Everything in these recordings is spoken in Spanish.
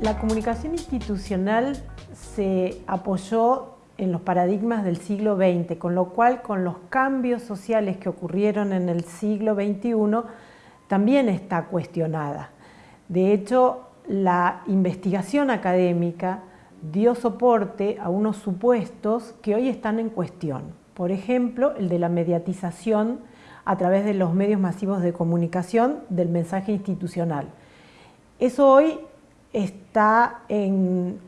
La comunicación institucional se apoyó en los paradigmas del siglo XX, con lo cual con los cambios sociales que ocurrieron en el siglo XXI también está cuestionada. De hecho, la investigación académica dio soporte a unos supuestos que hoy están en cuestión. Por ejemplo, el de la mediatización a través de los medios masivos de comunicación del mensaje institucional. Eso hoy está en,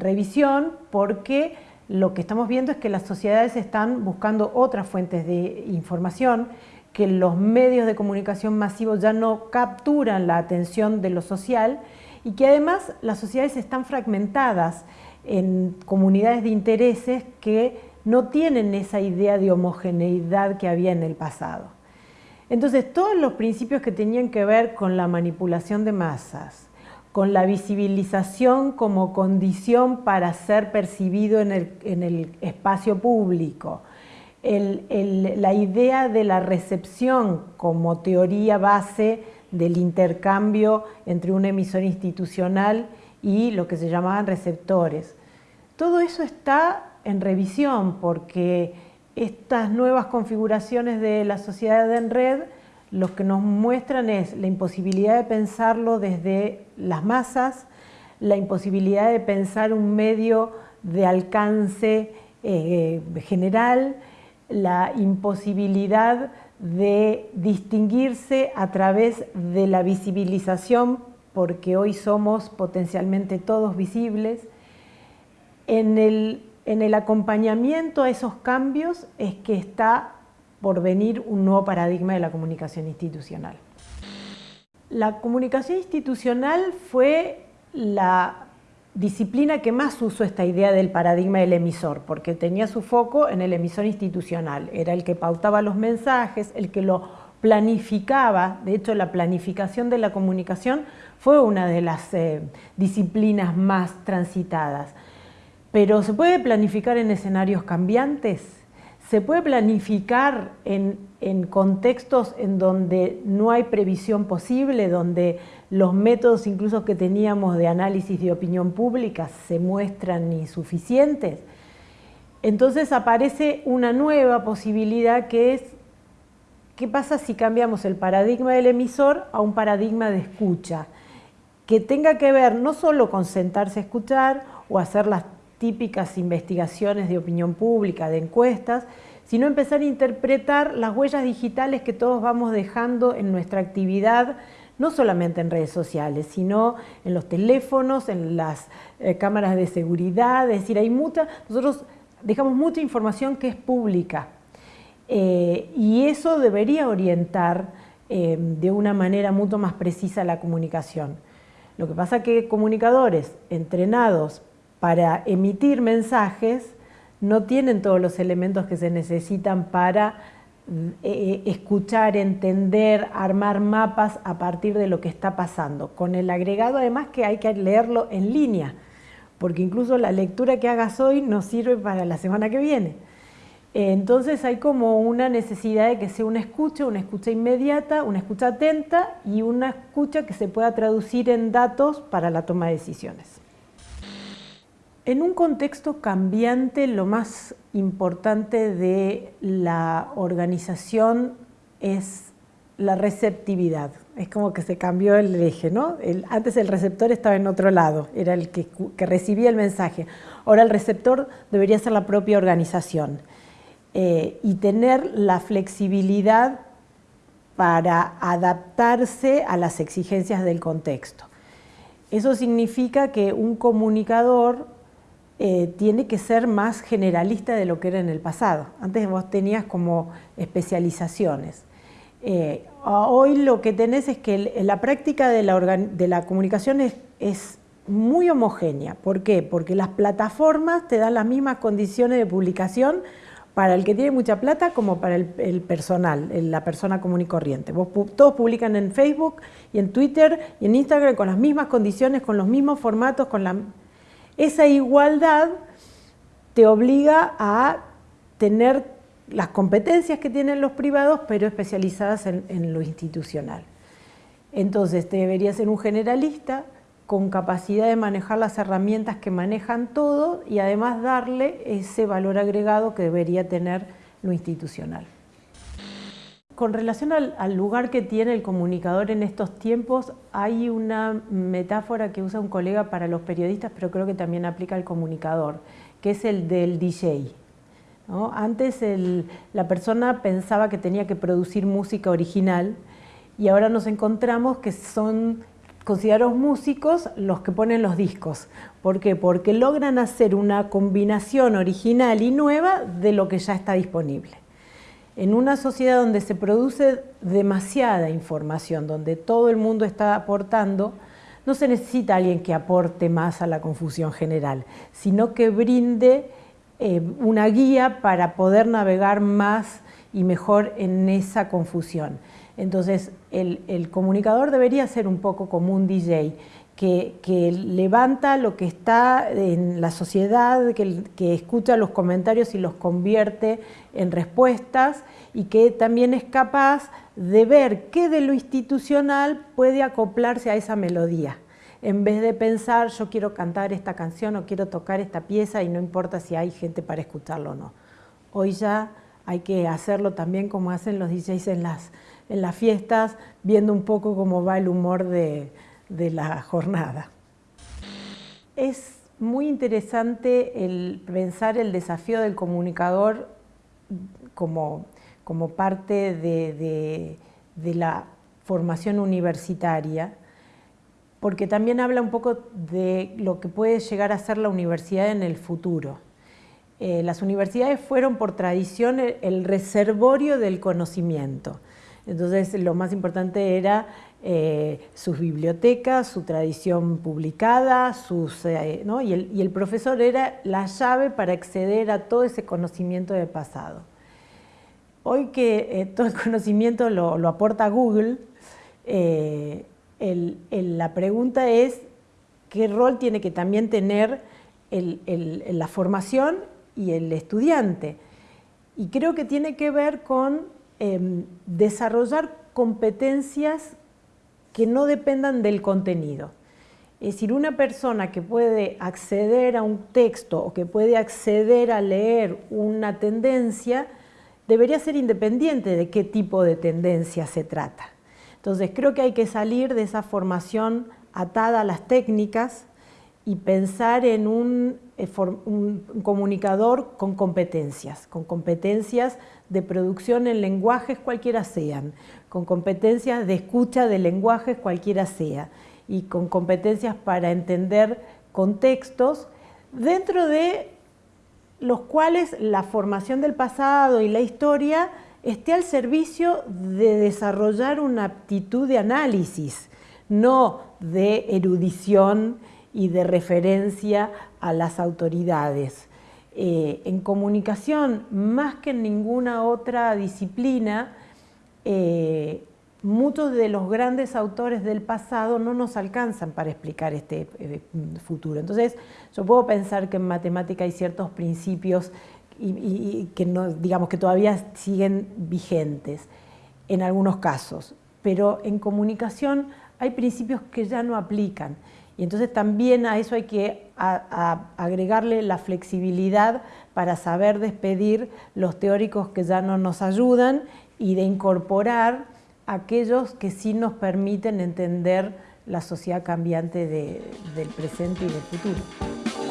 revisión porque lo que estamos viendo es que las sociedades están buscando otras fuentes de información, que los medios de comunicación masivos ya no capturan la atención de lo social y que además las sociedades están fragmentadas en comunidades de intereses que no tienen esa idea de homogeneidad que había en el pasado. Entonces, todos los principios que tenían que ver con la manipulación de masas, con la visibilización como condición para ser percibido en el, espacio público, la idea de la recepción como teoría base del intercambio entre un emisor institucional y lo que se llamaban receptores. Todo eso está en revisión porque estas nuevas configuraciones de la sociedad en red lo que nos muestran es la imposibilidad de pensarlo desde las masas, la imposibilidad de pensar un medio de alcance eh, general, la imposibilidad de distinguirse a través de la visibilización, porque hoy somos potencialmente todos visibles. En el, en el acompañamiento a esos cambios es que está por venir un nuevo paradigma de la comunicación institucional. La comunicación institucional fue la disciplina que más usó esta idea del paradigma del emisor, porque tenía su foco en el emisor institucional, era el que pautaba los mensajes, el que lo planificaba, de hecho la planificación de la comunicación fue una de las eh, disciplinas más transitadas. Pero ¿se puede planificar en escenarios cambiantes? ¿Se puede planificar en, contextos en donde no hay previsión posible, donde los métodos incluso que teníamos de análisis de opinión pública se muestran insuficientes? Entonces aparece una nueva posibilidad que es ¿qué pasa si cambiamos el paradigma del emisor a un paradigma de escucha? Que tenga que ver no solo con sentarse a escuchar o hacer las típicas investigaciones de opinión pública, de encuestas, sino empezar a interpretar las huellas digitales que todos vamos dejando en nuestra actividad, no solamente en redes sociales, sino en los teléfonos, en las eh, cámaras de seguridad, es decir, hay mucha, nosotros dejamos mucha información que es pública eh, y eso debería orientar eh, de una manera mucho más precisa la comunicación. Lo que pasa es que comunicadores entrenados para emitir mensajes no tienen todos los elementos que se necesitan para eh, eh, escuchar, entender, armar mapas a partir de lo que está pasando, con el agregado además que hay que leerlo en línea, porque incluso la lectura que hagas hoy no sirve para la semana que viene. Entonces hay como una necesidad de que sea una escucha, una escucha inmediata, una escucha atenta y una escucha que se pueda traducir en datos para la toma de decisiones. En un contexto cambiante, lo más importante de la organización es la receptividad. Es como que se cambió el eje, ¿no? antes el receptor estaba en otro lado, era el que, recibía el mensaje. Ahora el receptor debería ser la propia organización eh, y tener la flexibilidad para adaptarse a las exigencias del contexto. Eso significa que un comunicador eh, tiene que ser más generalista de lo que era en el pasado. Antes vos tenías como especializaciones. Eh, hoy lo que tenés es que la práctica de la, comunicación es, muy homogénea. ¿Por qué? Porque las plataformas te dan las mismas condiciones de publicación para el que tiene mucha plata como para el, personal, la persona común y corriente. todos publican en Facebook y en Twitter y en Instagram con las mismas condiciones, con los mismos formatos, con la esa igualdad te obliga a tener las competencias que tienen los privados, pero especializadas en, lo institucional. Entonces, te debería ser un generalista con capacidad de manejar las herramientas que manejan todo y además darle ese valor agregado que debería tener lo institucional. Con relación al, lugar que tiene el comunicador en estos tiempos, hay una metáfora que usa un colega para los periodistas, pero creo que también aplica al comunicador, que es el del DJ. Antes la persona pensaba que tenía que producir música original y ahora nos encontramos que son considerados músicos los que ponen los discos. ¿Por qué? Porque logran hacer una combinación original y nueva de lo que ya está disponible en una sociedad donde se produce demasiada información, donde todo el mundo está aportando, no se necesita alguien que aporte más a la confusión general, sino que brinde eh, una guía para poder navegar más y mejor en esa confusión. Entonces, el comunicador debería ser un poco como un DJ, que, levanta lo que está en la sociedad, que, escucha los comentarios y los convierte en respuestas y que también es capaz de ver qué de lo institucional puede acoplarse a esa melodía. En vez de pensar, yo quiero cantar esta canción o quiero tocar esta pieza y no importa si hay gente para escucharlo o no. Hoy ya hay que hacerlo también como hacen los DJs en las, en las fiestas, viendo un poco cómo va el humor de, de la jornada. Es muy interesante el pensar el desafío del comunicador como, como parte de, la formación universitaria, porque también habla un poco de lo que puede llegar a ser la universidad en el futuro. Eh, las universidades fueron por tradición el reservorio del conocimiento. Entonces lo más importante era eh, sus bibliotecas, su tradición publicada, eh, y, el, profesor era la llave para acceder a todo ese conocimiento del pasado. Hoy que eh, todo el conocimiento lo, aporta Google, la pregunta es qué rol tiene que también tener la formación y el estudiante. Y creo que tiene que ver con em, desarrollar competencias que no dependan del contenido. Es decir, una persona que puede acceder a un texto o que puede acceder a leer una tendencia, debería ser independiente de qué tipo de tendencia se trata. Entonces creo que hay que salir de esa formación atada a las técnicas y pensar en un, un, comunicador con competencias, con competencias de producción en lenguajes cualquiera sean, con competencias de escucha de lenguajes cualquiera sea y con competencias para entender contextos dentro de los cuales la formación del pasado y la historia esté al servicio de desarrollar una aptitud de análisis, no de erudición y de referencia a las autoridades. Eh, en comunicación, más que en ninguna otra disciplina, eh, muchos de los grandes autores del pasado no nos alcanzan para explicar este eh, futuro. Entonces, yo puedo pensar que en matemática hay ciertos principios y, que, no, digamos, que todavía siguen vigentes en algunos casos, pero en comunicación hay principios que ya no aplican. Y entonces también a eso hay que agregarle la flexibilidad para saber despedir los teóricos que ya no nos ayudan y de incorporar aquellos que sí nos permiten entender la sociedad cambiante del presente y del futuro.